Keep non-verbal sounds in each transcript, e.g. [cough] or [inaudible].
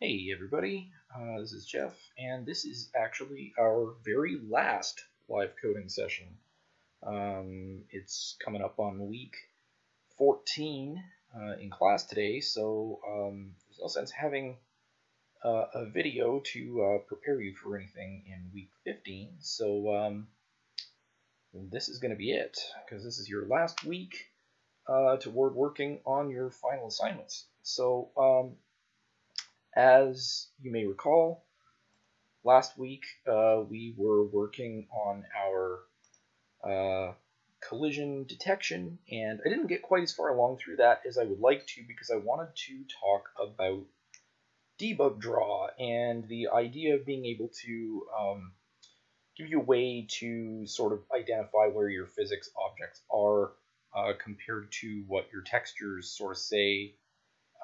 Hey everybody, uh, this is Jeff, and this is actually our very last live coding session. Um, it's coming up on week 14 uh, in class today, so um, there's no sense having uh, a video to uh, prepare you for anything in week 15. So um, this is going to be it, because this is your last week uh, toward working on your final assignments. So um, as you may recall, last week uh, we were working on our uh, collision detection, and I didn't get quite as far along through that as I would like to because I wanted to talk about debug draw and the idea of being able to um, give you a way to sort of identify where your physics objects are uh, compared to what your textures sort of say.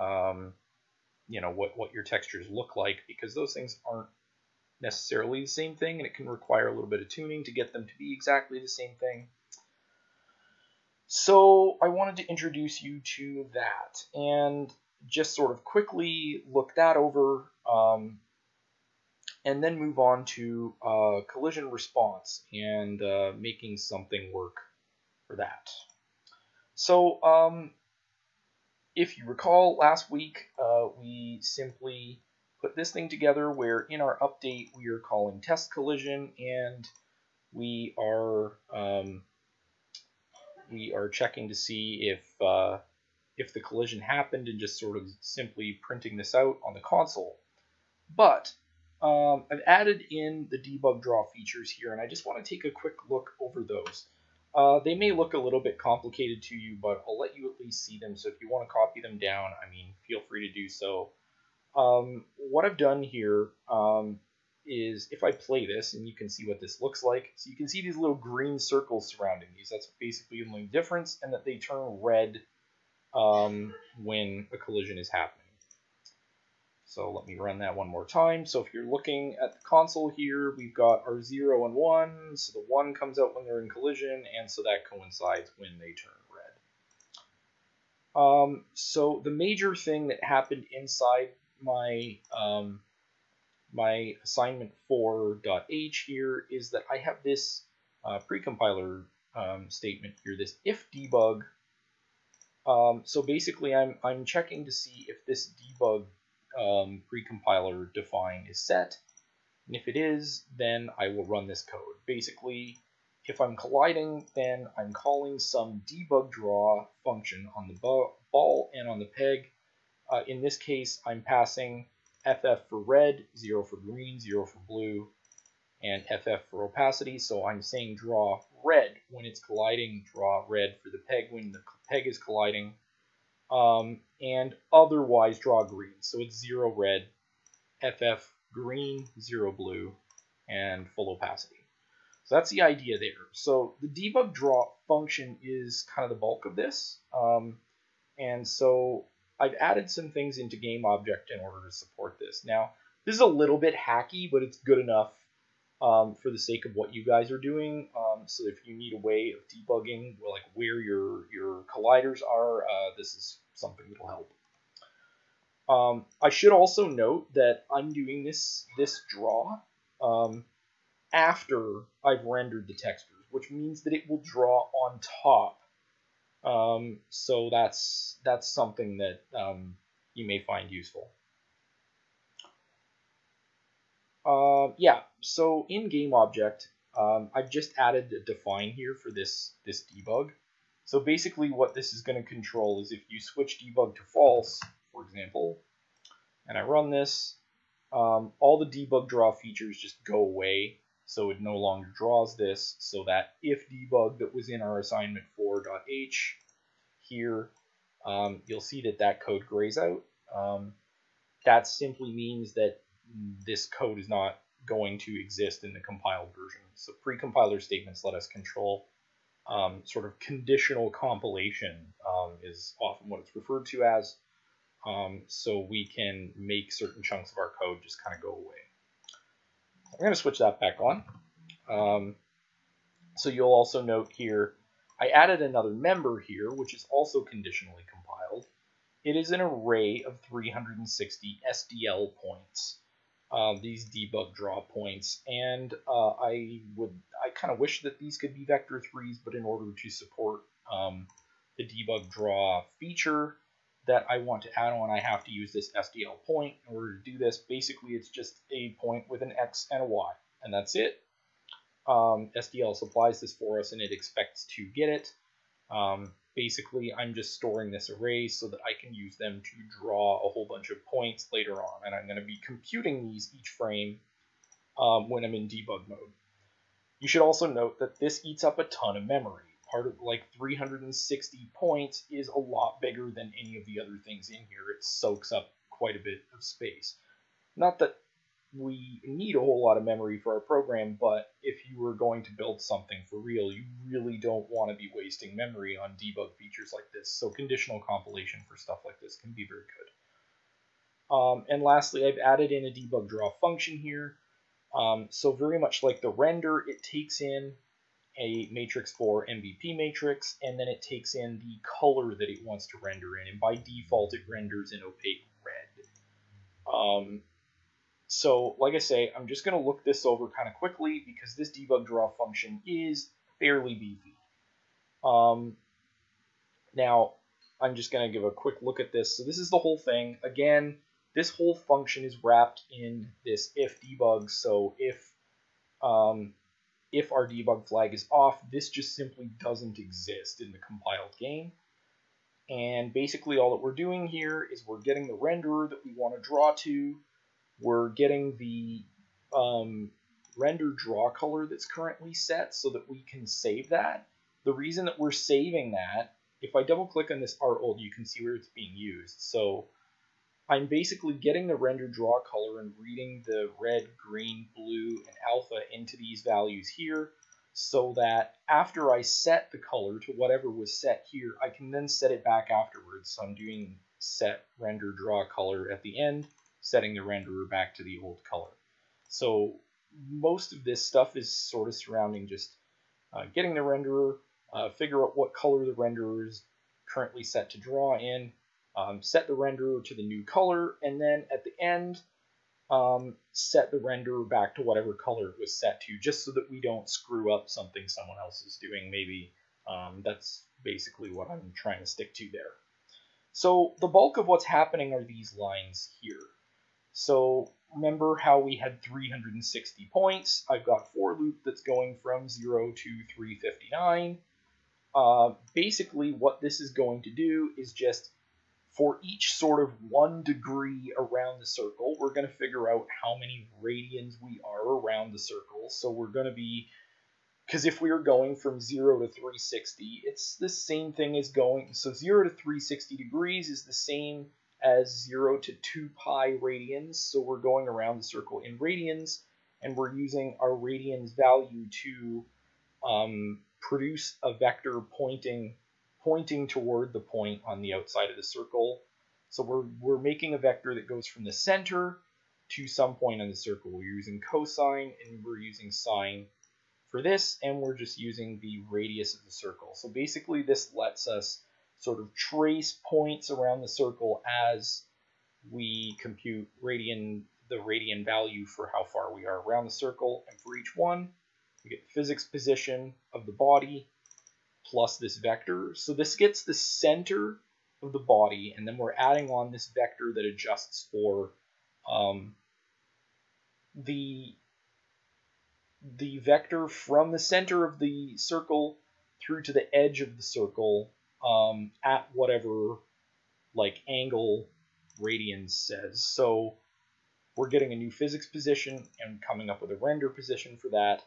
Um, you know what what your textures look like because those things aren't necessarily the same thing and it can require a little bit of tuning to get them to be exactly the same thing. So I wanted to introduce you to that and just sort of quickly look that over um, and then move on to uh, collision response and uh, making something work for that. So um, if you recall last week, uh, we simply put this thing together where in our update we are calling test collision and we are um, we are checking to see if uh, if the collision happened and just sort of simply printing this out on the console. But um, I've added in the debug draw features here and I just want to take a quick look over those. Uh, they may look a little bit complicated to you, but I'll let you at least see them. So if you want to copy them down, I mean, feel free to do so. Um, what I've done here um, is if I play this, and you can see what this looks like. So you can see these little green circles surrounding these. That's basically the only difference, and that they turn red um, when a collision is happening. So let me run that one more time. So if you're looking at the console here, we've got our 0 and 1. So the 1 comes out when they're in collision, and so that coincides when they turn red. Um, so the major thing that happened inside my um, my assignment 4.h here is that I have this uh, precompiler um, statement here, this if debug. Um, so basically, I'm I'm checking to see if this debug um, precompiler define is set. And if it is, then I will run this code. Basically, if I'm colliding, then I'm calling some debug draw function on the ball and on the peg. Uh, in this case, I'm passing FF for red, 0 for green, 0 for blue, and FF for opacity. So I'm saying draw red when it's colliding, draw red for the peg when the peg is colliding, um, and otherwise draw green. So it's zero red, FF green, zero blue, and full opacity. So that's the idea there. So the debug draw function is kind of the bulk of this. Um, and so I've added some things into game object in order to support this. Now, this is a little bit hacky, but it's good enough um, for the sake of what you guys are doing. Um, so if you need a way of debugging, like where your your colliders are, uh, this is something that'll help. Um, I should also note that I'm doing this this draw um, after I've rendered the textures, which means that it will draw on top. Um, so that's that's something that um, you may find useful. Uh, yeah, so in game object, um, I've just added a define here for this, this debug. So basically what this is going to control is if you switch debug to false, for example, and I run this, um, all the debug draw features just go away. So it no longer draws this, so that if debug that was in our assignment 4.h here, um, you'll see that that code grays out. Um, that simply means that this code is not going to exist in the compiled version. So pre-compiler statements let us control um, sort of conditional compilation um, is often what it's referred to as. Um, so we can make certain chunks of our code just kind of go away. I'm going to switch that back on. Um, so you'll also note here, I added another member here, which is also conditionally compiled. it is an array of 360 SDL points. Uh, these debug draw points, and uh, I would I kind of wish that these could be vector threes, but in order to support um, the debug draw feature that I want to add on, I have to use this SDL point. In order to do this, basically it's just a point with an X and a Y, and that's it. Um, SDL supplies this for us, and it expects to get it. Um, basically I'm just storing this array so that I can use them to draw a whole bunch of points later on. And I'm going to be computing these each frame um, when I'm in debug mode. You should also note that this eats up a ton of memory. Part of like 360 points is a lot bigger than any of the other things in here. It soaks up quite a bit of space. Not that we need a whole lot of memory for our program, but if you were going to build something for real, you really don't want to be wasting memory on debug features like this. So conditional compilation for stuff like this can be very good. Um, and lastly, I've added in a debug draw function here. Um, so very much like the render, it takes in a matrix for MVP matrix, and then it takes in the color that it wants to render in. And by default, it renders in opaque red. Um, so, like I say, I'm just going to look this over kind of quickly because this debug draw function is fairly beefy. Um, now, I'm just going to give a quick look at this. So this is the whole thing. Again, this whole function is wrapped in this if debug. So if um, if our debug flag is off, this just simply doesn't exist in the compiled game. And basically all that we're doing here is we're getting the renderer that we want to draw to, we're getting the um, render draw color that's currently set so that we can save that. The reason that we're saving that, if I double click on this art old, you can see where it's being used. So I'm basically getting the render draw color and reading the red, green, blue, and alpha into these values here so that after I set the color to whatever was set here, I can then set it back afterwards. So I'm doing set render draw color at the end setting the renderer back to the old color. So most of this stuff is sort of surrounding just uh, getting the renderer, uh, figure out what color the renderer is currently set to draw in, um, set the renderer to the new color, and then at the end, um, set the renderer back to whatever color it was set to, just so that we don't screw up something someone else is doing. Maybe um, that's basically what I'm trying to stick to there. So the bulk of what's happening are these lines here. So remember how we had 360 points. I've got for loop that's going from 0 to 359. Uh, basically, what this is going to do is just for each sort of one degree around the circle, we're going to figure out how many radians we are around the circle. So we're going to be, because if we are going from 0 to 360, it's the same thing as going, so 0 to 360 degrees is the same as 0 to 2 pi radians. So we're going around the circle in radians, and we're using our radians value to um, produce a vector pointing pointing toward the point on the outside of the circle. So we're, we're making a vector that goes from the center to some point on the circle. We're using cosine and we're using sine for this, and we're just using the radius of the circle. So basically this lets us sort of trace points around the circle as we compute radian the radian value for how far we are around the circle. And for each one, we get the physics position of the body plus this vector. So this gets the center of the body, and then we're adding on this vector that adjusts for um, the the vector from the center of the circle through to the edge of the circle um, at whatever like angle radians says. So we're getting a new physics position and coming up with a render position for that,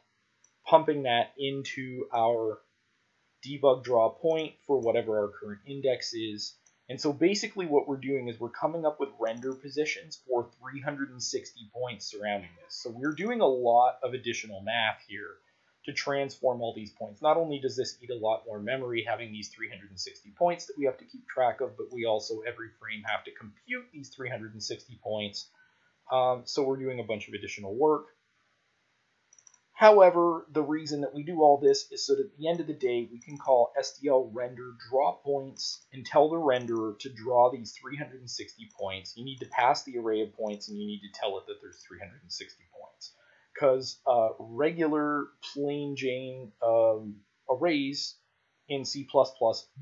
pumping that into our debug draw point for whatever our current index is. And so basically what we're doing is we're coming up with render positions for 360 points surrounding this. So we're doing a lot of additional math here to transform all these points. Not only does this eat a lot more memory having these 360 points that we have to keep track of, but we also every frame have to compute these 360 points. Um, so we're doing a bunch of additional work. However, the reason that we do all this is so that at the end of the day, we can call SDL render draw points and tell the renderer to draw these 360 points. You need to pass the array of points and you need to tell it that there's 360 points. Because uh, regular plain Jane um, arrays in C++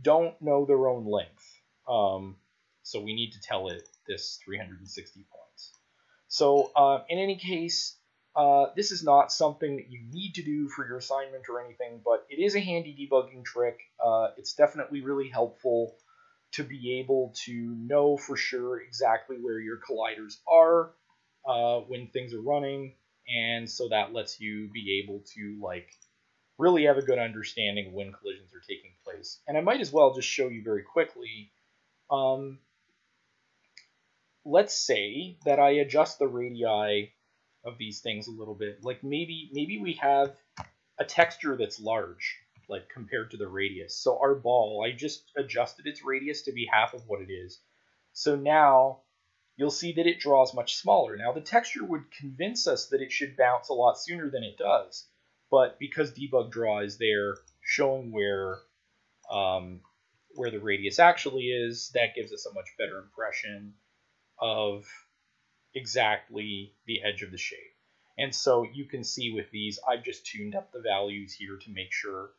don't know their own length. Um, so we need to tell it this 360 points. So uh, in any case, uh, this is not something that you need to do for your assignment or anything, but it is a handy debugging trick. Uh, it's definitely really helpful to be able to know for sure exactly where your colliders are uh, when things are running, and so that lets you be able to like really have a good understanding of when collisions are taking place. And I might as well just show you very quickly. Um, let's say that I adjust the radii of these things a little bit. Like maybe maybe we have a texture that's large, like compared to the radius. So our ball, I just adjusted its radius to be half of what it is. So now you'll see that it draws much smaller. Now the texture would convince us that it should bounce a lot sooner than it does, but because debug draw is there showing where um, where the radius actually is, that gives us a much better impression of exactly the edge of the shape. And so you can see with these, I've just tuned up the values here to make sure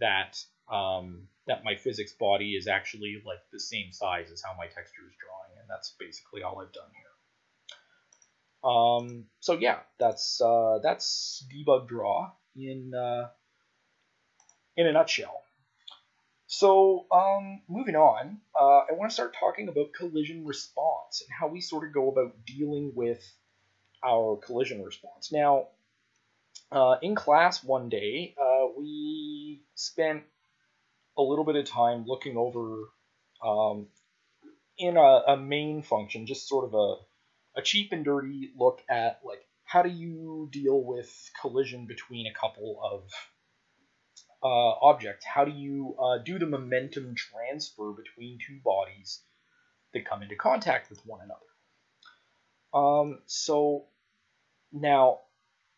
that um, that my physics body is actually like the same size as how my texture is drawing, and that's basically all I've done here. Um, so yeah, that's uh, that's debug draw in uh, in a nutshell. So, um, moving on, uh, I want to start talking about collision response and how we sort of go about dealing with our collision response. Now, uh, in class one day, uh, we spent a little bit of time looking over um, in a, a, main function, just sort of a, a cheap and dirty look at like how do you deal with collision between a couple of uh, object, how do you uh, do the momentum transfer between two bodies that come into contact with one another? Um, so now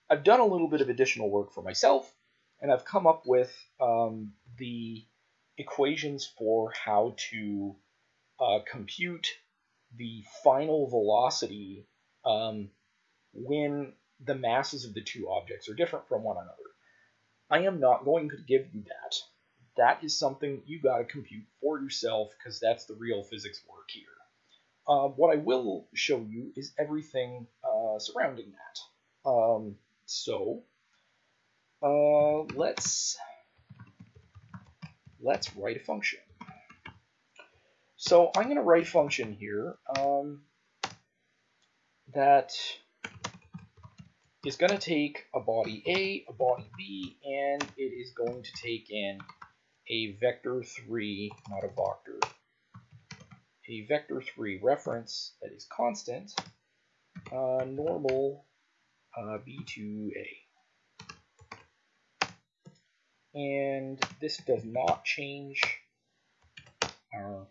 I've done a little bit of additional work for myself, and I've come up with um, the equations for how to uh, compute the final velocity um, when the masses of the two objects are different from one another. I am not going to give you that. That is something you got to compute for yourself because that's the real physics work here. Uh, what I will show you is everything uh, surrounding that. Um, so uh, let's let's write a function. So I'm going to write a function here um, that is going to take a body A, a body B, and it is going to take in a vector 3, not a vector, a vector 3 reference that is constant, uh, normal uh, B2A. And this does not change our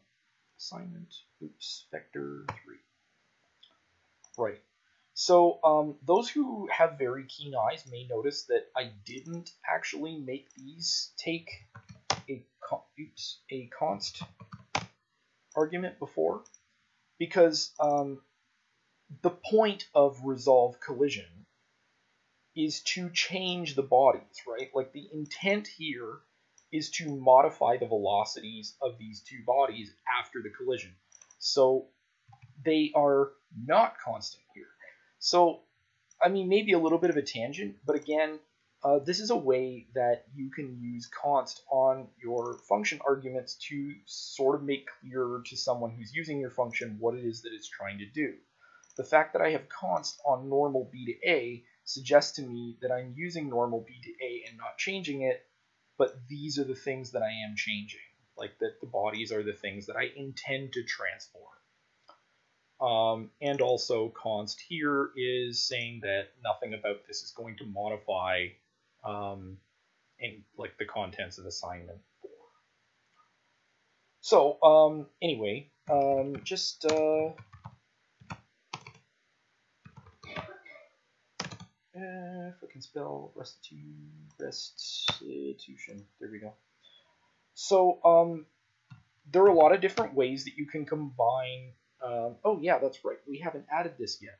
assignment. Oops, vector 3. Right. So um, those who have very keen eyes may notice that I didn't actually make these take a oops a const argument before because um, the point of resolve collision is to change the bodies, right? Like the intent here is to modify the velocities of these two bodies after the collision. So they are not constant here. So, I mean, maybe a little bit of a tangent, but again, uh, this is a way that you can use const on your function arguments to sort of make clearer to someone who's using your function what it is that it's trying to do. The fact that I have const on normal b to a suggests to me that I'm using normal b to a and not changing it, but these are the things that I am changing, like that the bodies are the things that I intend to transform. Um, and also const here is saying that nothing about this is going to modify um, in, like the contents of assignment 4. So um, anyway, um, just uh, if I can spell restitu restitution. There we go. So um, there are a lot of different ways that you can combine. Um, oh yeah, that's right. We haven't added this yet.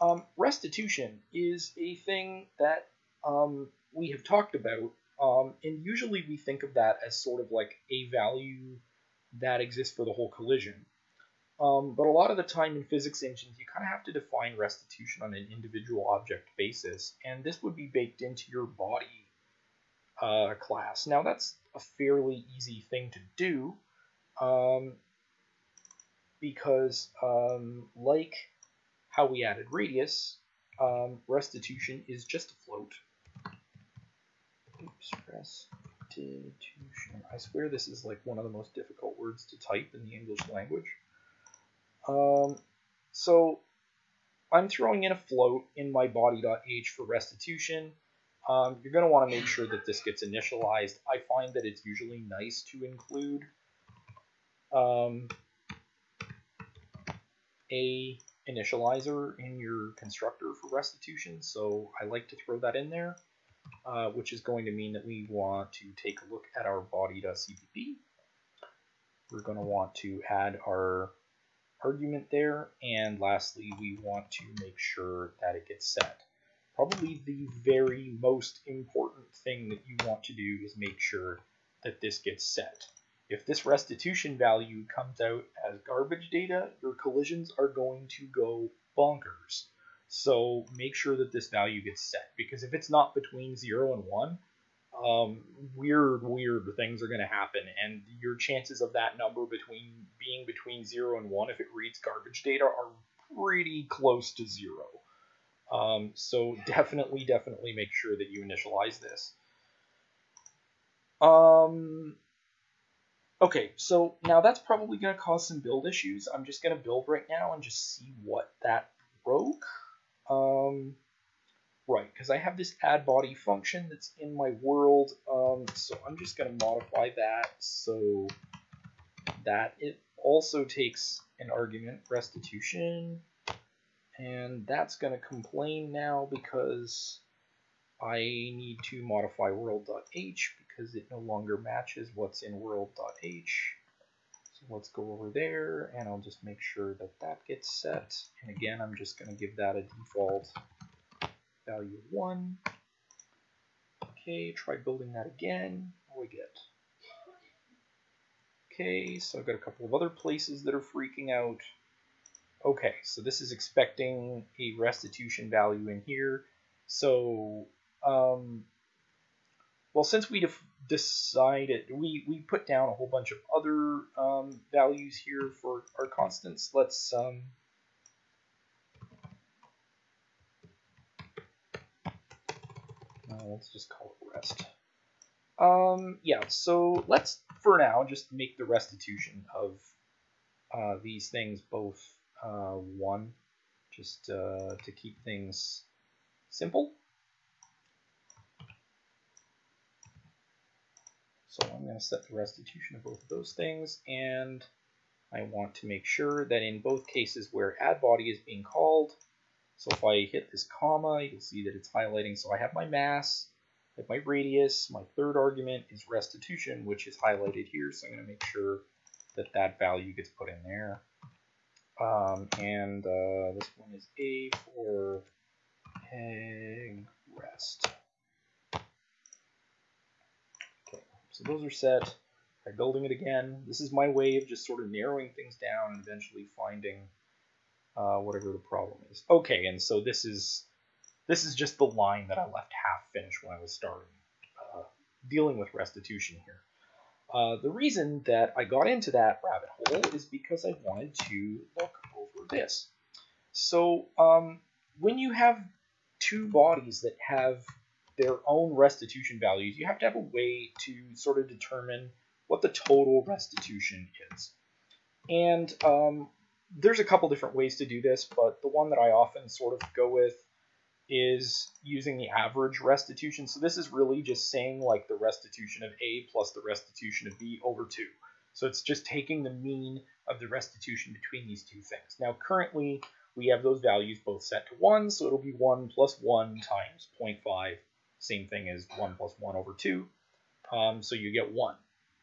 Um, restitution is a thing that um, we have talked about, um, and usually we think of that as sort of like a value that exists for the whole collision. Um, but a lot of the time in physics engines, you kind of have to define restitution on an individual object basis, and this would be baked into your body uh, class. Now, that's a fairly easy thing to do um, because, um, like how we added radius, um, restitution is just a float. Oops, restitution. I swear this is like one of the most difficult words to type in the English language. Um, so I'm throwing in a float in my body.h for restitution. Um, you're going to want to make sure that this gets initialized. I find that it's usually nice to include um, a initializer in your constructor for restitution, so I like to throw that in there, uh, which is going to mean that we want to take a look at our body.cpp. We're going to want to add our argument there, and lastly, we want to make sure that it gets set. Probably the very most important thing that you want to do is make sure that this gets set. If this restitution value comes out as garbage data, your collisions are going to go bonkers. So make sure that this value gets set, because if it's not between 0 and 1, um, weird, weird things are going to happen, and your chances of that number between being between zero and one, if it reads garbage data, are pretty close to zero. Um, so definitely, definitely make sure that you initialize this. Um, okay, so now that's probably going to cause some build issues. I'm just going to build right now and just see what that broke. Um, Right, because I have this add body function that's in my world, um, so I'm just going to modify that so that it also takes an argument restitution, and that's going to complain now because I need to modify world.h because it no longer matches what's in world.h. So let's go over there, and I'll just make sure that that gets set. And again, I'm just going to give that a default value 1. Okay, try building that again. What do we get? Okay, so I've got a couple of other places that are freaking out. Okay, so this is expecting a restitution value in here. So, um, well, since we decided, we, we put down a whole bunch of other um, values here for our constants, let's um, Uh, let's just call it rest. Um, yeah, so let's, for now, just make the restitution of uh, these things both uh, 1, just uh, to keep things simple. So I'm going to set the restitution of both of those things, and I want to make sure that in both cases where add body is being called, so if I hit this comma, you'll see that it's highlighting. So I have my mass, I have my radius. My third argument is restitution, which is highlighted here. So I'm going to make sure that that value gets put in there. Um, and uh, this one is A for peg rest. Okay, so those are set. I'm building it again, this is my way of just sort of narrowing things down and eventually finding uh, whatever the problem is. Okay, and so this is this is just the line that I left half finished when I was starting uh, dealing with restitution here. Uh, the reason that I got into that rabbit hole is because I wanted to look over this. So um, when you have two bodies that have their own restitution values, you have to have a way to sort of determine what the total restitution is. And um, there's a couple different ways to do this, but the one that I often sort of go with is using the average restitution. So this is really just saying like the restitution of A plus the restitution of B over 2. So it's just taking the mean of the restitution between these two things. Now currently we have those values both set to 1, so it'll be 1 plus 1 times 0.5, same thing as 1 plus 1 over 2, um, so you get 1.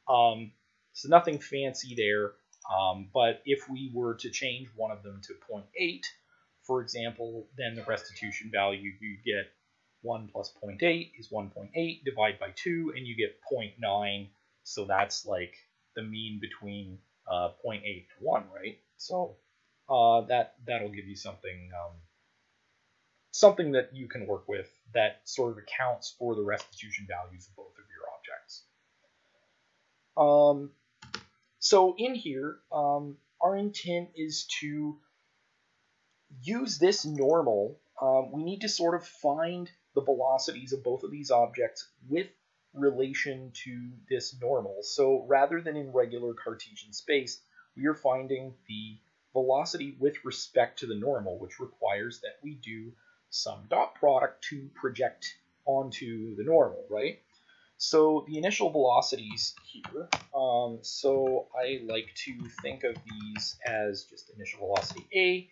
Um, so nothing fancy there, um, but if we were to change one of them to 0.8, for example, then the restitution value you get 1 plus 0.8 is 1.8, divide by 2, and you get 0.9, so that's like the mean between uh, 0.8 to 1, right? So uh, that that'll give you something um, something that you can work with that sort of accounts for the restitution values of both of your objects. Um, so in here, um, our intent is to use this normal. Um, we need to sort of find the velocities of both of these objects with relation to this normal. So rather than in regular Cartesian space, we are finding the velocity with respect to the normal, which requires that we do some dot product to project onto the normal, right? So the initial velocities here, um, so I like to think of these as just initial velocity A,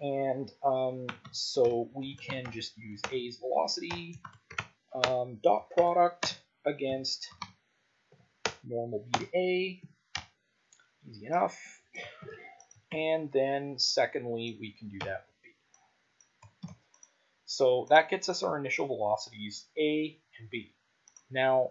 and um, so we can just use A's velocity um, dot product against normal B to A, easy enough. And then secondly, we can do that with B. So that gets us our initial velocities, A and B. Now,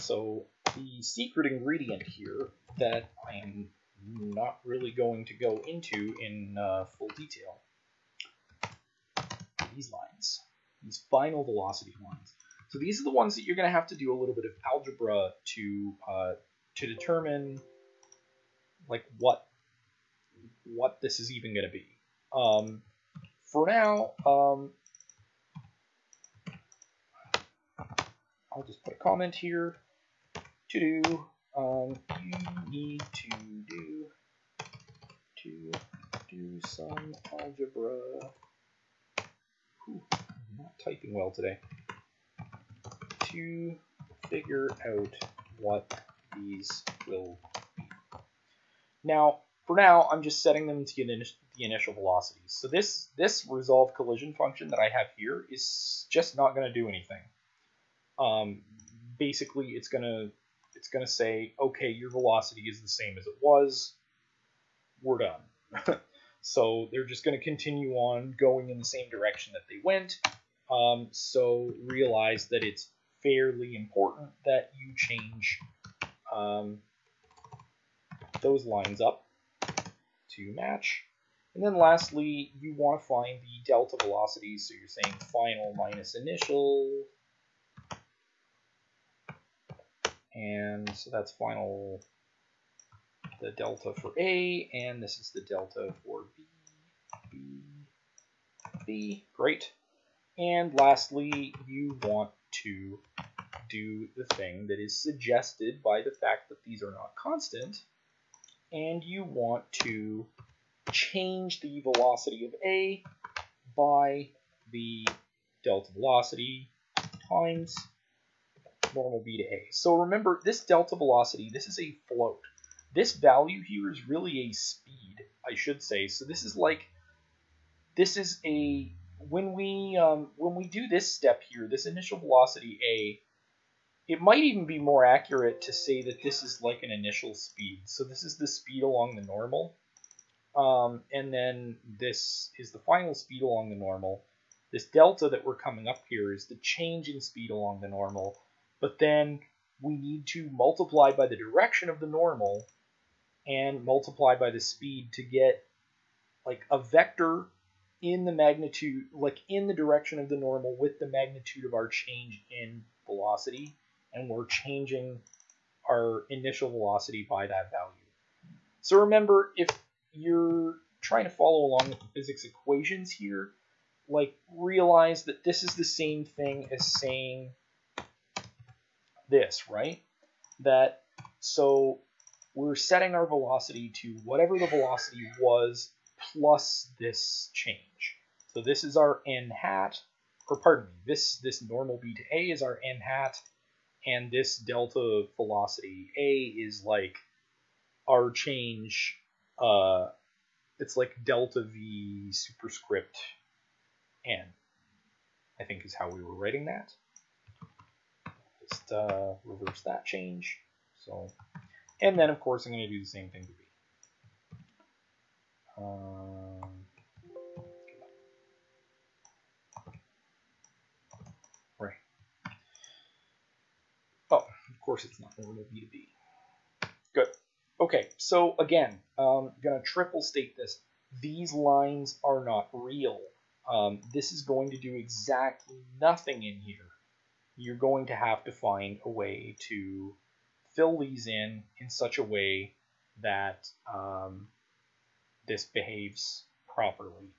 so the secret ingredient here that I am not really going to go into in uh, full detail, these lines, these final velocity lines. So these are the ones that you're going to have to do a little bit of algebra to uh, to determine like what what this is even going to be. Um, for now, um, I'll just put a comment here to do. Um, you need to do to do some algebra. Whew, I'm not typing well today. To figure out what these will be. Now, for now, I'm just setting them to the initial velocities. So this, this resolve collision function that I have here is just not going to do anything. Um, basically, it's to it's to say, okay, your velocity is the same as it was. We're done. [laughs] so they're just to continue on going in the same direction that they went. Um, so realize that it's fairly important that you change um, those lines up to match. And then lastly, you want to find the delta velocities. So you're saying final minus initial. And so that's final, the delta for A, and this is the delta for B, B, B. Great. And lastly, you want to do the thing that is suggested by the fact that these are not constant, and you want to change the velocity of A by the delta velocity times normal b to a. So remember, this delta velocity, this is a float. This value here is really a speed, I should say. So this is like, this is a, when we, um, when we do this step here, this initial velocity a, it might even be more accurate to say that this is like an initial speed. So this is the speed along the normal. Um, and then this is the final speed along the normal. This delta that we're coming up here is the change in speed along the normal but then we need to multiply by the direction of the normal and multiply by the speed to get like a vector in the magnitude, like in the direction of the normal with the magnitude of our change in velocity, and we're changing our initial velocity by that value. So remember, if you're trying to follow along with the physics equations here, like realize that this is the same thing as saying this, right? That so we're setting our velocity to whatever the velocity was plus this change. So this is our n hat, or pardon me, this, this normal b to a is our n hat, and this delta velocity a is like our change uh, it's like delta v superscript n, I think is how we were writing that. Just uh, reverse that change. So, and then of course I'm going to do the same thing to b. Um, right. Oh, of course it's not normal b to b. Good. Okay, so again, I'm going to triple state this. These lines are not real. Um, this is going to do exactly nothing in here. You're going to have to find a way to fill these in in such a way that um, this behaves properly.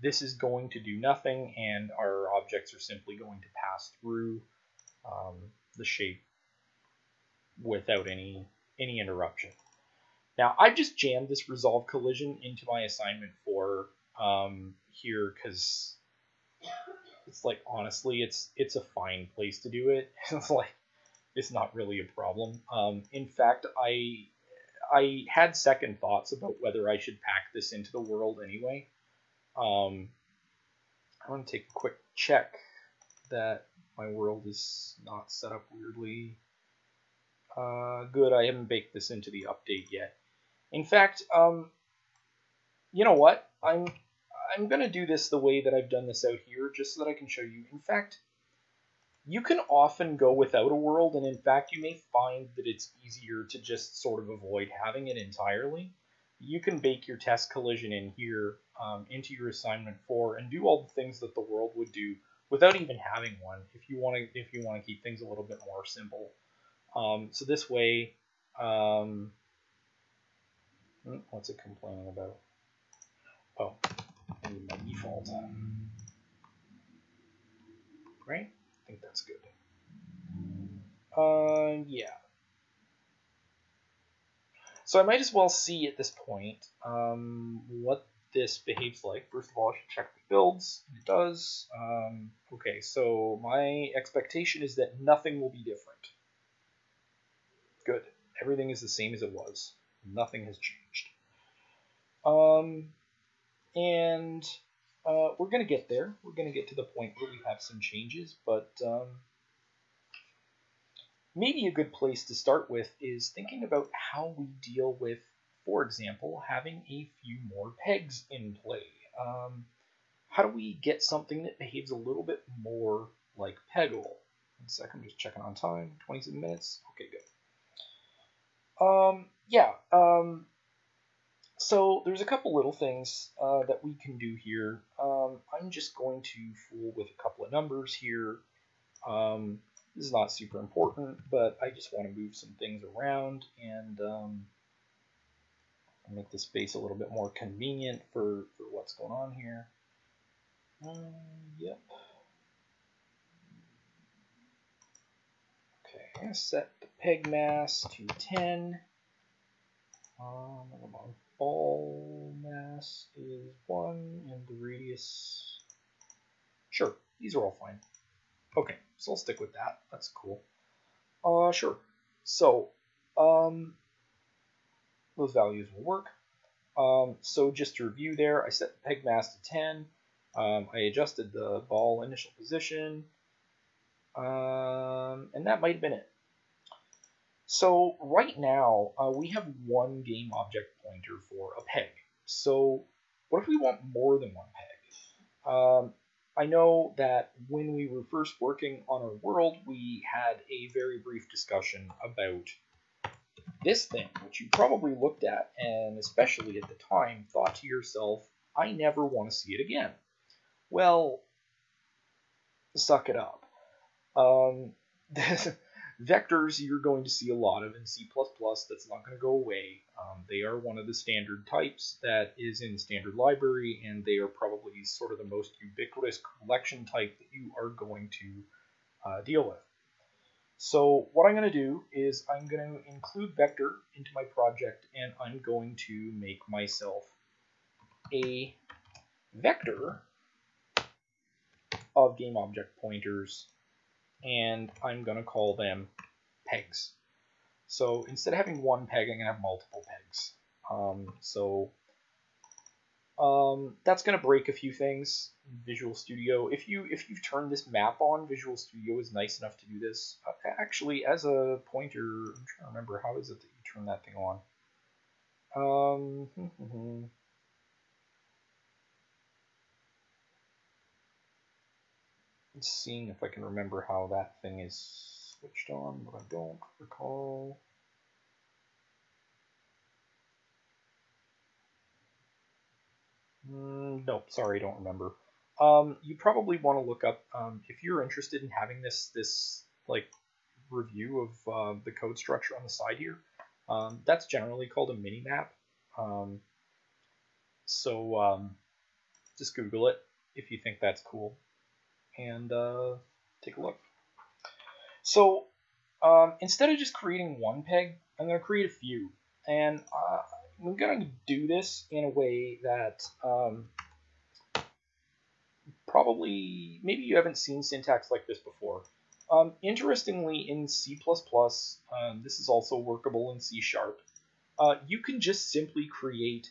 This is going to do nothing, and our objects are simply going to pass through um, the shape without any any interruption. Now, I've just jammed this resolve collision into my assignment four um, here because it's like honestly, it's it's a fine place to do it. [laughs] it's like it's not really a problem. Um, in fact, I I had second thoughts about whether I should pack this into the world anyway. Um, I want to take a quick check that my world is not set up weirdly. Uh, good, I haven't baked this into the update yet. In fact, um, you know what? I'm I'm gonna do this the way that I've done this out here, just so that I can show you. In fact, you can often go without a world, and in fact, you may find that it's easier to just sort of avoid having it entirely. You can bake your test collision in here um, into your assignment four and do all the things that the world would do without even having one. If you want to, if you want to keep things a little bit more simple. Um, so this way, um, hmm, what's it complaining about? Oh, Need default. Right? I think that's good. Uh, yeah. So I might as well see at this point um, what this behaves like. First of all, I should check the builds. It does. Um, okay, so my expectation is that nothing will be different. Good. Everything is the same as it was. Nothing has changed. Um, and uh, we're going to get there. We're going to get to the point where we have some changes, but um, maybe a good place to start with is thinking about how we deal with, for example, having a few more pegs in play. Um, how do we get something that behaves a little bit more like Peggle? One second, I'm just checking on time. 27 minutes. Okay, good. Um, yeah, um, so there's a couple little things uh, that we can do here. Um, I'm just going to fool with a couple of numbers here. Um, this is not super important, but I just want to move some things around and um, make the space a little bit more convenient for, for what's going on here. Um, yep. Okay, I'm going to set the peg mass to 10. Um, ball mass is 1 and the radius... Sure, these are all fine. Okay, so I'll stick with that. That's cool. Uh, sure. So, um, those values will work. Um, so just to review there, I set the peg mass to 10. Um, I adjusted the ball initial position. Um, and that might have been it. So right now, uh, we have one game object pointer for a peg. So what if we want more than one peg? Um, I know that when we were first working on our world, we had a very brief discussion about this thing, which you probably looked at and especially at the time thought to yourself, I never want to see it again. Well, suck it up. Um, [laughs] Vectors you're going to see a lot of in C++. That's not going to go away. Um, they are one of the standard types that is in the standard library, and they are probably sort of the most ubiquitous collection type that you are going to uh, deal with. So what I'm going to do is I'm going to include vector into my project, and I'm going to make myself a vector of game object pointers and I'm going to call them pegs. So instead of having one peg, I'm going to have multiple pegs. Um, so Um, that's going to break a few things in Visual Studio. If you if you've turned this map on, Visual Studio is nice enough to do this. Uh, actually, as a pointer, I'm trying to remember how is it that you turn that thing on. Um, [laughs] seeing if I can remember how that thing is switched on, but I don't recall. Mm, nope, sorry, don't remember. Um, you probably want to look up um, if you're interested in having this this like review of uh, the code structure on the side here. Um, that's generally called a mini map. Um, so um, just Google it if you think that's cool, and uh, take a look. So um, instead of just creating one peg, I'm going to create a few, and uh, I'm going to do this in a way that um, probably, maybe you haven't seen syntax like this before. Um, interestingly, in C++, um, this is also workable in C Sharp, uh, you can just simply create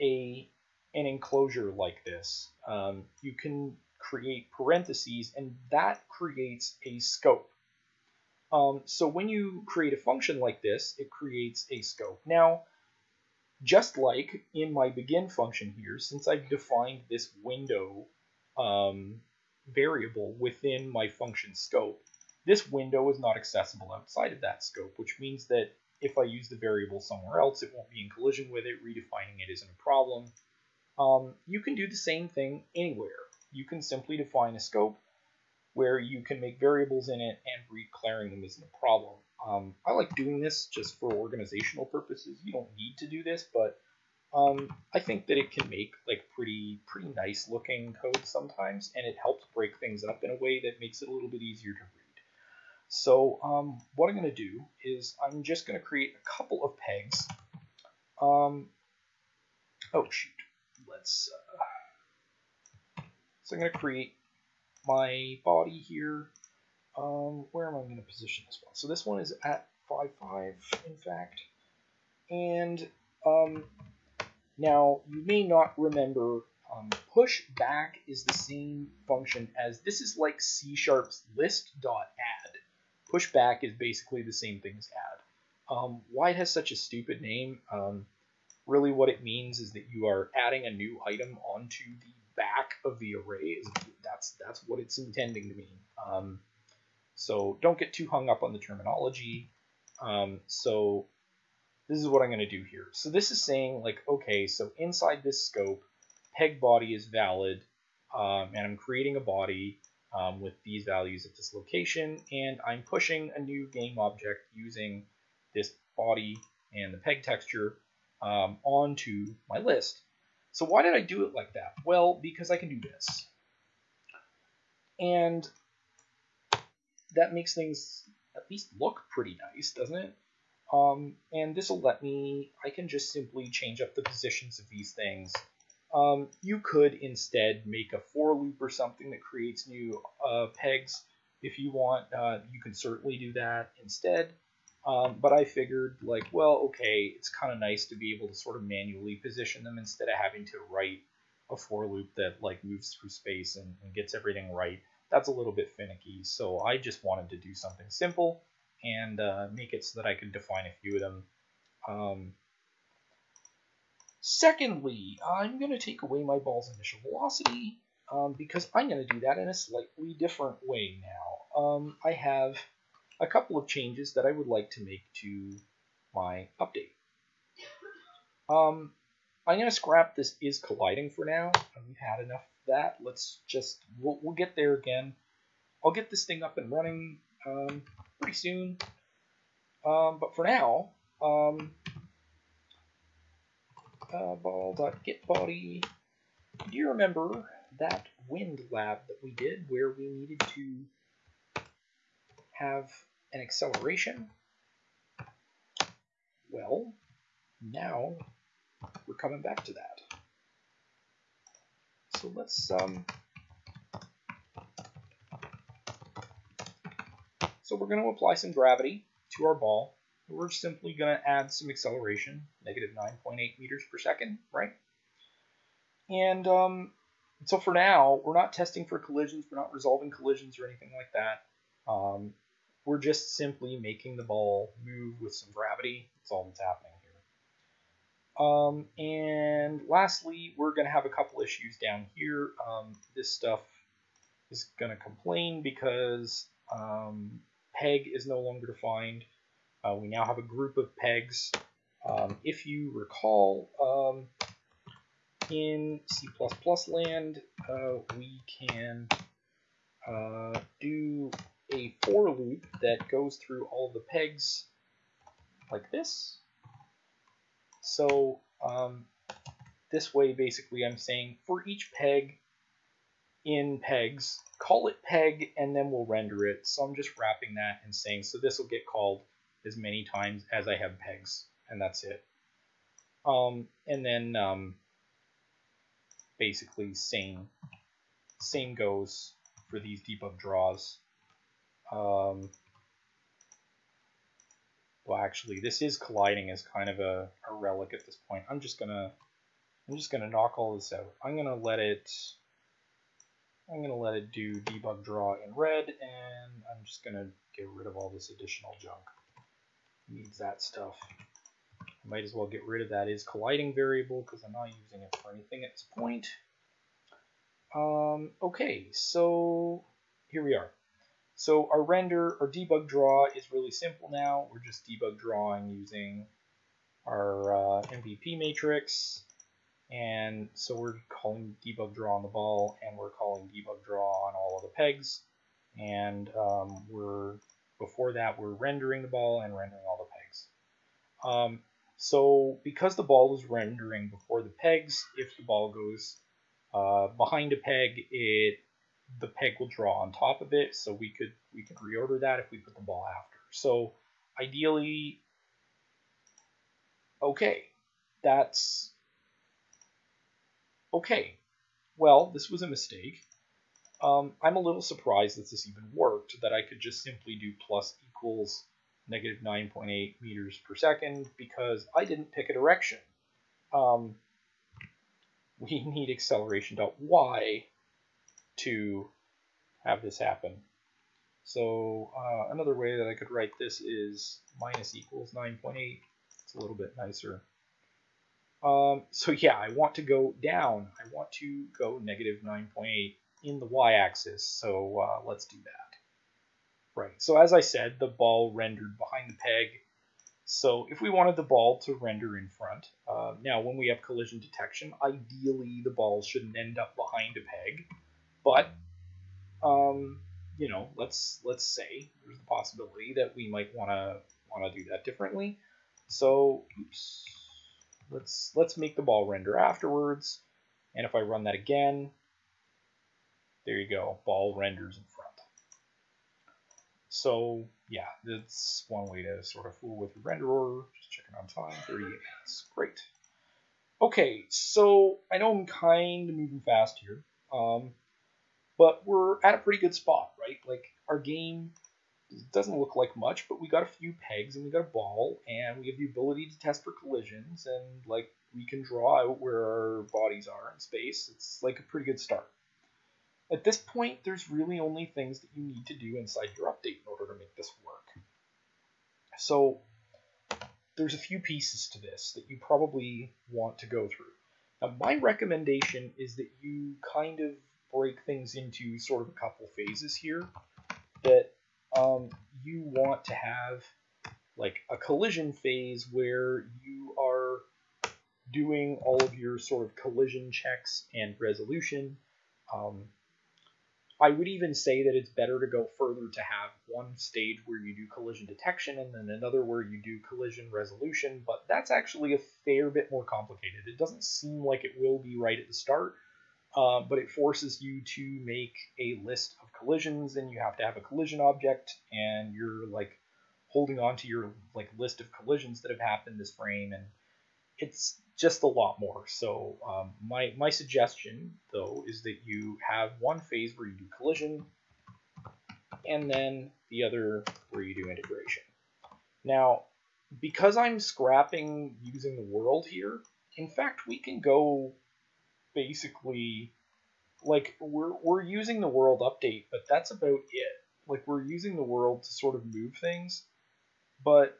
a an enclosure like this. Um, you can create parentheses, and that creates a scope. Um, so when you create a function like this, it creates a scope. Now, just like in my begin function here, since I've defined this window um, variable within my function scope, this window is not accessible outside of that scope, which means that if I use the variable somewhere else, it won't be in collision with it. Redefining it isn't a problem. Um, you can do the same thing anywhere. You can simply define a scope where you can make variables in it and declaring them isn't a problem. Um, I like doing this just for organizational purposes. You don't need to do this, but um, I think that it can make like pretty pretty nice looking code sometimes, and it helps break things up in a way that makes it a little bit easier to read. So um, what I'm going to do is I'm just going to create a couple of pegs. Um, oh shoot, let's. Uh, so I'm going to create my body here. Um, where am I going to position this one? So this one is at 5, 5, in fact. And um, now you may not remember um, push back is the same function as this is like C sharp's list.add. Push back is basically the same thing as add. Um, why it has such a stupid name? Um, really, what it means is that you are adding a new item onto the back of the array. That's that's what it's intending to mean. Um, so don't get too hung up on the terminology. Um, so this is what I'm going to do here. So this is saying like, okay, so inside this scope, peg body is valid, um, and I'm creating a body um, with these values at this location, and I'm pushing a new game object using this body and the peg texture um, onto my list. So why did I do it like that? Well, because I can do this. And that makes things at least look pretty nice, doesn't it? Um, and this will let me, I can just simply change up the positions of these things. Um, you could instead make a for loop or something that creates new uh, pegs. If you want, uh, you can certainly do that instead. Um, but I figured, like, well, okay, it's kind of nice to be able to sort of manually position them instead of having to write a for loop that like moves through space and, and gets everything right that's a little bit finicky. So I just wanted to do something simple and uh, make it so that I could define a few of them. Um, secondly, I'm going to take away my ball's initial velocity um, because I'm going to do that in a slightly different way now. Um, I have a couple of changes that I would like to make to my update. Um, I'm going to scrap this is colliding for now. We've had enough of that. Let's just, we'll, we'll get there again. I'll get this thing up and running um, pretty soon. Um, but for now, um, uh, ball.getBody. Do you remember that wind lab that we did where we needed to have an acceleration? Well, now we're coming back to that. So let's um, so we're going to apply some gravity to our ball. We're simply going to add some acceleration, negative 9.8 meters per second, right? and um, so for now, we're not testing for collisions, we're not resolving collisions or anything like that. Um, we're just simply making the ball move with some gravity. That's all that's happening here. Um, and lastly, we're going to have a couple issues down here. Um, this stuff is going to complain because um, peg is no longer defined. Uh, we now have a group of pegs. Um, if you recall, um, in C++ land, uh, we can uh, do a for loop that goes through all the pegs like this. So um, this way, basically, I'm saying for each peg in pegs, call it peg, and then we'll render it. So I'm just wrapping that and saying, so this will get called as many times as I have pegs, and that's it. Um, and then um, basically same same goes for these debug draws. Um, well, actually, this is colliding as kind of a, a relic at this point. I'm just gonna I'm just gonna knock all this out. I'm gonna let it I'm gonna let it do debug draw in red, and I'm just gonna get rid of all this additional junk. Needs that stuff. Might as well get rid of that is colliding variable because I'm not using it for anything at this point. Um, okay, so here we are. So our render, our debug draw is really simple now. We're just debug drawing using our uh, MVP matrix. And so we're calling debug draw on the ball, and we're calling debug draw on all of the pegs. And um, we're before that, we're rendering the ball and rendering all the pegs. Um, so because the ball is rendering before the pegs, if the ball goes uh, behind a peg, it the peg will draw on top of it, so we could we could reorder that if we put the ball after. So ideally, okay, that's okay. Well, this was a mistake. Um, I'm a little surprised that this even worked, that I could just simply do plus equals negative 9.8 meters per second because I didn't pick a direction. Um, we [laughs] need acceleration dot y to have this happen. So uh, another way that I could write this is minus equals 9.8. It's a little bit nicer. Um, so yeah, I want to go down. I want to go negative 9.8 in the y-axis. So uh, let's do that. Right, so as I said, the ball rendered behind the peg. So if we wanted the ball to render in front, uh, now when we have collision detection, ideally the ball shouldn't end up behind a peg, but um, you know, let's let's say there's the possibility that we might want to want to do that differently. So, oops, let's let's make the ball render afterwards, and if I run that again, there you go, ball renders in front. So yeah, that's one way to sort of fool with your render renderer. Just checking on time, 38 minutes. Great. Okay, so I know I'm kind of moving fast here, um, but we're at a pretty good spot, right? Like our game doesn't look like much, but we got a few pegs and we got a ball, and we have the ability to test for collisions, and like we can draw out where our bodies are in space. It's like a pretty good start. At this point, there's really only things that you need to do inside your update in order to make this work. So there's a few pieces to this that you probably want to go through. Now, my recommendation is that you kind of break things into sort of a couple phases here. That um, you want to have like a collision phase where you are doing all of your sort of collision checks and resolution. Um, I would even say that it's better to go further to have one stage where you do collision detection and then another where you do collision resolution, but that's actually a fair bit more complicated. It doesn't seem like it will be right at the start, uh, but it forces you to make a list of collisions and you have to have a collision object and you're like holding on to your like list of collisions that have happened this frame and it's just a lot more. So um, my, my suggestion, though, is that you have one phase where you do collision, and then the other where you do integration. Now, because I'm scrapping using the world here, in fact, we can go basically like we're we're using the world update, but that's about it. Like we're using the world to sort of move things, but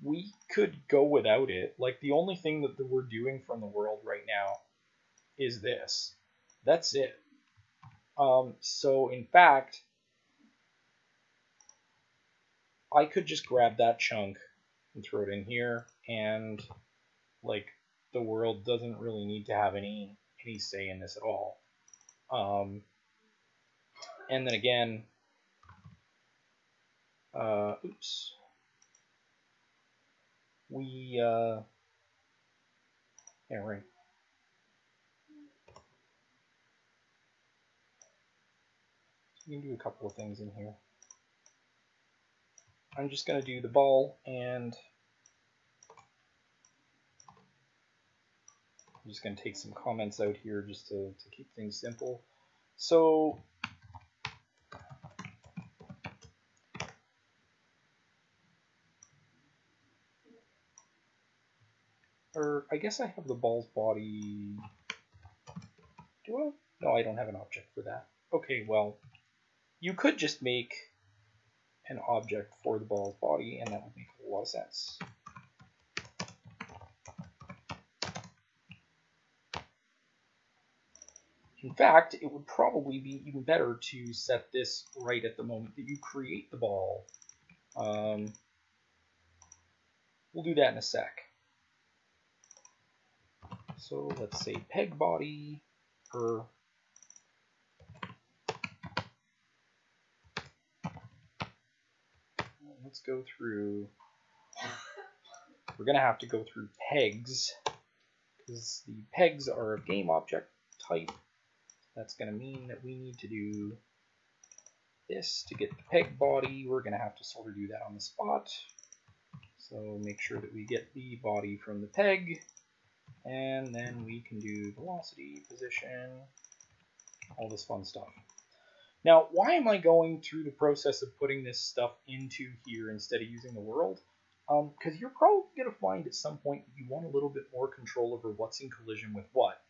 we could go without it. Like the only thing that we're doing from the world right now is this. That's it. Um, so in fact, I could just grab that chunk and throw it in here, and like the world doesn't really need to have any any say in this at all. Um, and then again, uh, oops, we uh, yeah right. You can do a couple of things in here. I'm just going to do the ball and I'm just going to take some comments out here just to, to keep things simple. So or I guess I have the ball's body. Do I? No, I don't have an object for that. Okay, well, you could just make an object for the ball's body, and that would make a lot of sense. In fact, it would probably be even better to set this right at the moment that you create the ball. Um, we'll do that in a sec. So let's say peg body per let's go through we're gonna have to go through pegs because the pegs are a game object type that's going to mean that we need to do this to get the peg body. We're going to have to sort of do that on the spot. So make sure that we get the body from the peg. And then we can do velocity, position, all this fun stuff. Now, why am I going through the process of putting this stuff into here instead of using the world? Because um, you're probably going to find at some point you want a little bit more control over what's in collision with what.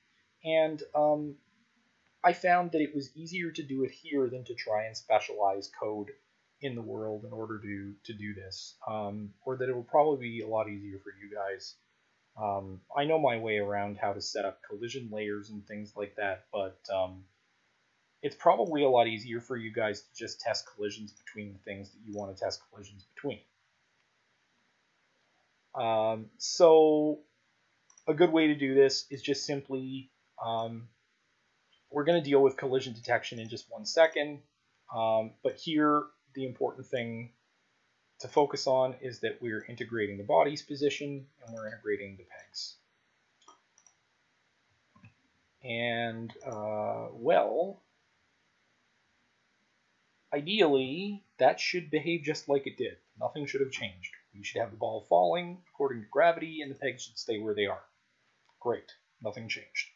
And um, I found that it was easier to do it here than to try and specialize code in the world in order to to do this, um, or that it will probably be a lot easier for you guys. Um, I know my way around how to set up collision layers and things like that, but um, it's probably a lot easier for you guys to just test collisions between the things that you want to test collisions between. Um, so a good way to do this is just simply um, we're going to deal with collision detection in just one second, um, but here the important thing to focus on is that we're integrating the body's position and we're integrating the pegs. And, uh, well, ideally, that should behave just like it did. Nothing should have changed. We should have the ball falling according to gravity, and the pegs should stay where they are. Great. Nothing changed.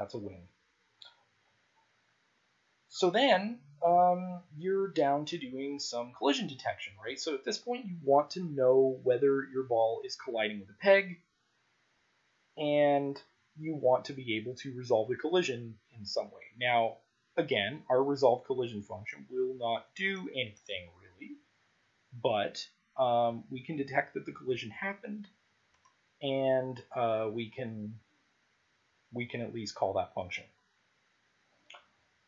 That's a win. So then um, you're down to doing some collision detection, right? So at this point, you want to know whether your ball is colliding with a peg, and you want to be able to resolve the collision in some way. Now, again, our resolve collision function will not do anything really, but um, we can detect that the collision happened, and uh, we can we can at least call that function.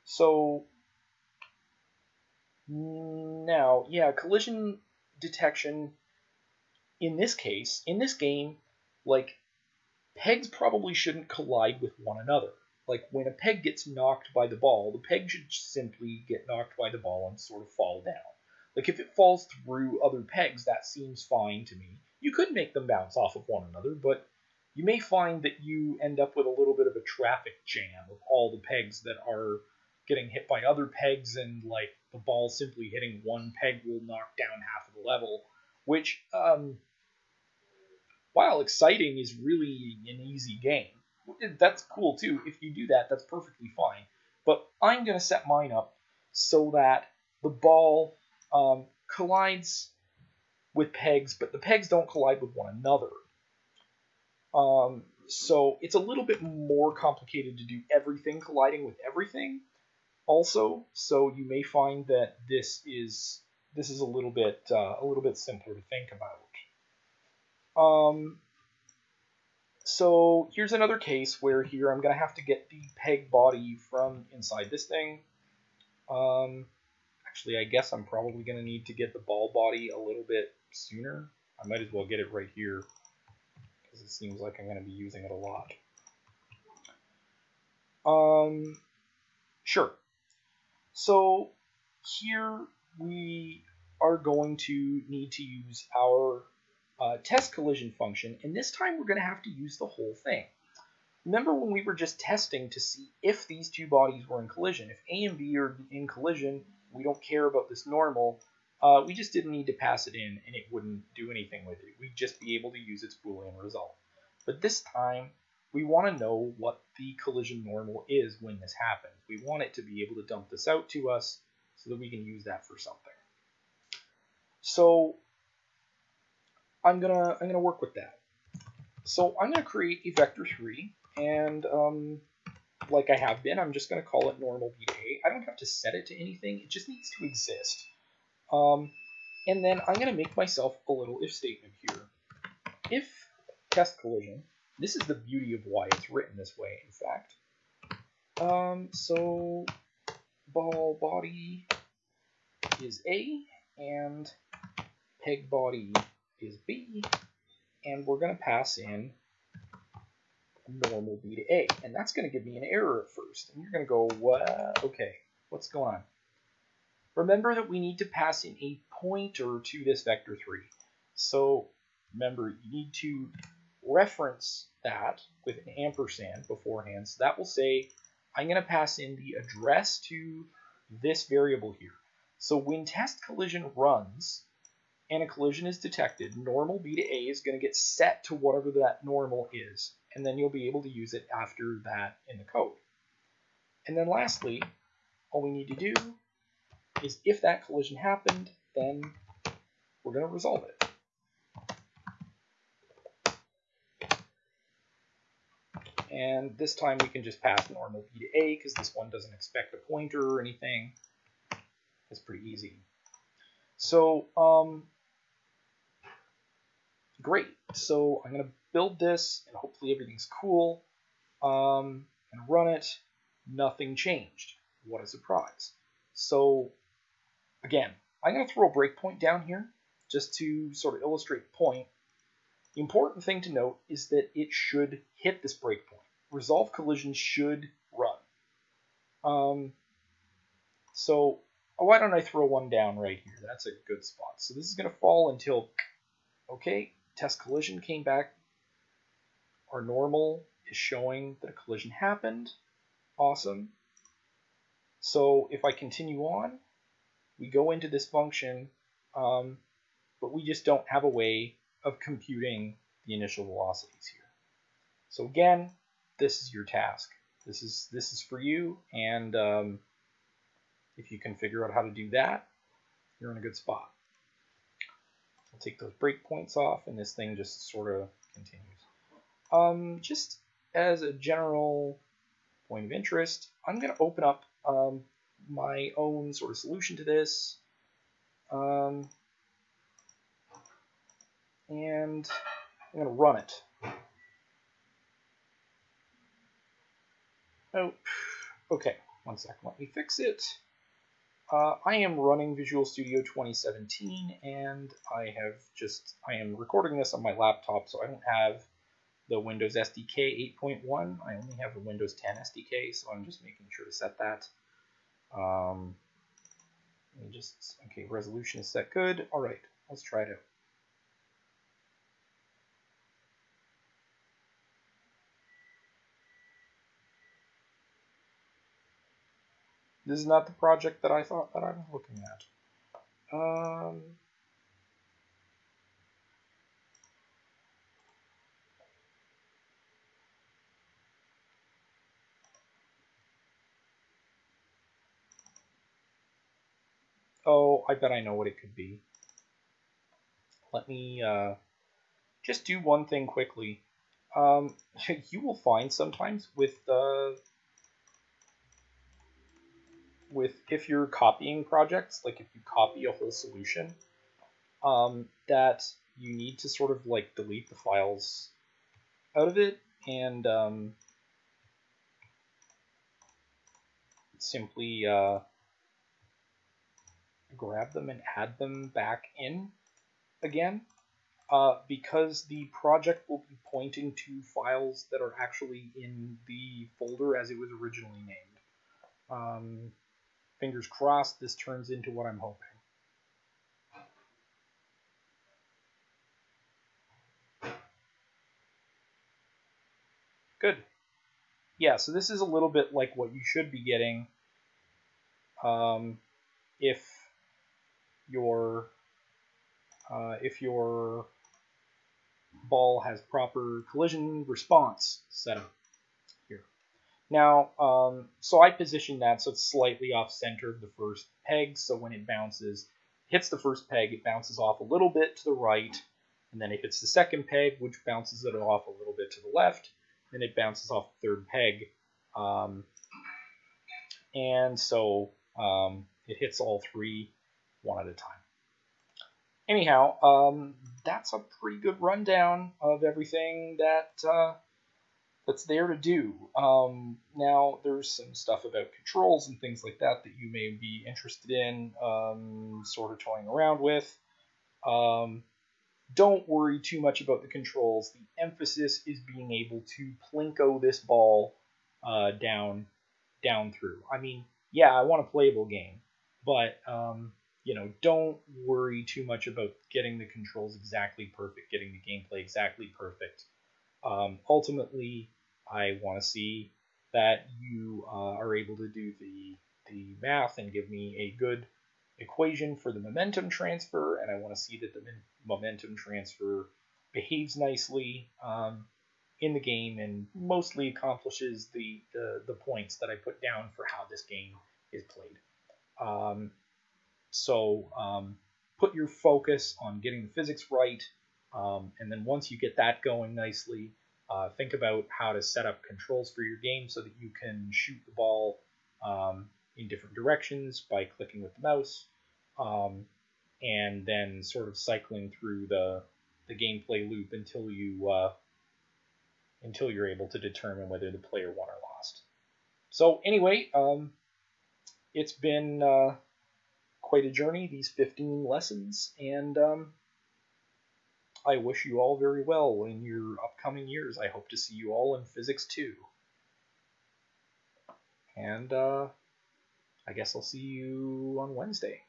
So now, yeah, collision detection in this case, in this game, like pegs probably shouldn't collide with one another. Like when a peg gets knocked by the ball, the peg should simply get knocked by the ball and sort of fall down. Like if it falls through other pegs, that seems fine to me. You could make them bounce off of one another, but you may find that you end up with a little bit of a traffic jam of all the pegs that are getting hit by other pegs, and like the ball simply hitting one peg will knock down half of the level, which, um, while exciting, is really an easy game. That's cool too. If you do that, that's perfectly fine. But I'm going to set mine up so that the ball um, collides with pegs, but the pegs don't collide with one another. Um, so it's a little bit more complicated to do everything colliding with everything also. So you may find that this is this is a little bit uh, a little bit simpler to think about. Um, so here's another case where here I'm gonna have to get the peg body from inside this thing. Um, actually I guess I'm probably gonna need to get the ball body a little bit sooner. I might as well get it right here because it seems like I'm going to be using it a lot. Um, sure. So here we are going to need to use our uh, test collision function, and this time we're going to have to use the whole thing. Remember when we were just testing to see if these two bodies were in collision. If A and B are in collision, we don't care about this normal, uh, we just didn't need to pass it in and it wouldn't do anything with it. We'd just be able to use its Boolean result. But this time, we want to know what the collision normal is when this happens. We want it to be able to dump this out to us so that we can use that for something. So I'm gonna I'm gonna work with that. So I'm gonna create a vector three, and um, like I have been, I'm just gonna call it normal. I don't have to set it to anything; it just needs to exist. Um, and then I'm going to make myself a little if statement here. If test collision, this is the beauty of why it's written this way, in fact. Um, so ball body is A and peg body is B, and we're going to pass in normal B to A, and that's going to give me an error at first. And you're going to go, what? Okay, what's going on? Remember that we need to pass in a pointer to this vector 3. So remember, you need to reference that with an ampersand beforehand. So that will say, I'm going to pass in the address to this variable here. So when test collision runs and a collision is detected, normal b to a is going to get set to whatever that normal is. And then you'll be able to use it after that in the code. And then lastly, all we need to do is if that collision happened, then we're going to resolve it. And this time we can just pass normal b to a because this one doesn't expect a pointer or anything. It's pretty easy. So, um, great. So I'm going to build this and hopefully everything's cool um, and run it. Nothing changed. What a surprise. So Again, I'm going to throw a breakpoint down here just to sort of illustrate the point. The important thing to note is that it should hit this breakpoint. Resolve collision should run. Um, so why don't I throw one down right here? That's a good spot. So this is going to fall until, okay, test collision came back. Our normal is showing that a collision happened. Awesome. So if I continue on, we go into this function, um, but we just don't have a way of computing the initial velocities here. So again, this is your task. This is this is for you, and um, if you can figure out how to do that, you're in a good spot. I'll take those breakpoints off, and this thing just sort of continues. Um, just as a general point of interest, I'm going to open up um, my own sort of solution to this. Um, and I'm going to run it. Oh, okay, one second, let me fix it. Uh, I am running Visual Studio 2017, and I have just, I am recording this on my laptop, so I don't have the Windows SDK 8.1. I only have the Windows 10 SDK, so I'm just making sure to set that. Um, just, okay, resolution is set good. All right, let's try it out. This is not the project that I thought that I was looking at. Um, Oh, I bet I know what it could be. Let me uh, just do one thing quickly. um, [laughs] you will find sometimes with uh, with if you're copying projects, like if you copy a whole solution, um, that you need to sort of like delete the files out of it and um, simply uh, grab them and add them back in again uh, because the project will be pointing to files that are actually in the folder as it was originally named. Um, fingers crossed this turns into what I'm hoping. Good. Yeah, so this is a little bit like what you should be getting um, if your uh, if your ball has proper collision response set up here. Now, um, so I position that so it's slightly off center of the first peg, so when it bounces, hits the first peg, it bounces off a little bit to the right, and then it hits the second peg, which bounces it off a little bit to the left, then it bounces off the third peg. Um, and so um, it hits all three one at a time. Anyhow, um, that's a pretty good rundown of everything that uh, that's there to do. Um, now, there's some stuff about controls and things like that that you may be interested in, um, sort of toying around with. Um, don't worry too much about the controls. The emphasis is being able to plinko this ball uh, down down through. I mean, yeah, I want a playable game, but um, you know, don't worry too much about getting the controls exactly perfect, getting the gameplay exactly perfect. Um, ultimately, I want to see that you uh, are able to do the the math and give me a good equation for the momentum transfer, and I want to see that the momentum transfer behaves nicely um, in the game and mostly accomplishes the, the, the points that I put down for how this game is played. Um, so um, put your focus on getting the physics right, um, and then once you get that going nicely, uh, think about how to set up controls for your game so that you can shoot the ball um, in different directions by clicking with the mouse um, and then sort of cycling through the the gameplay loop until you uh, until you're able to determine whether the player won or lost. So anyway, um, it's been uh, quite a journey these 15 lessons, and um, I wish you all very well in your upcoming years. I hope to see you all in Physics 2. And uh, I guess I'll see you on Wednesday.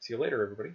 See you later, everybody.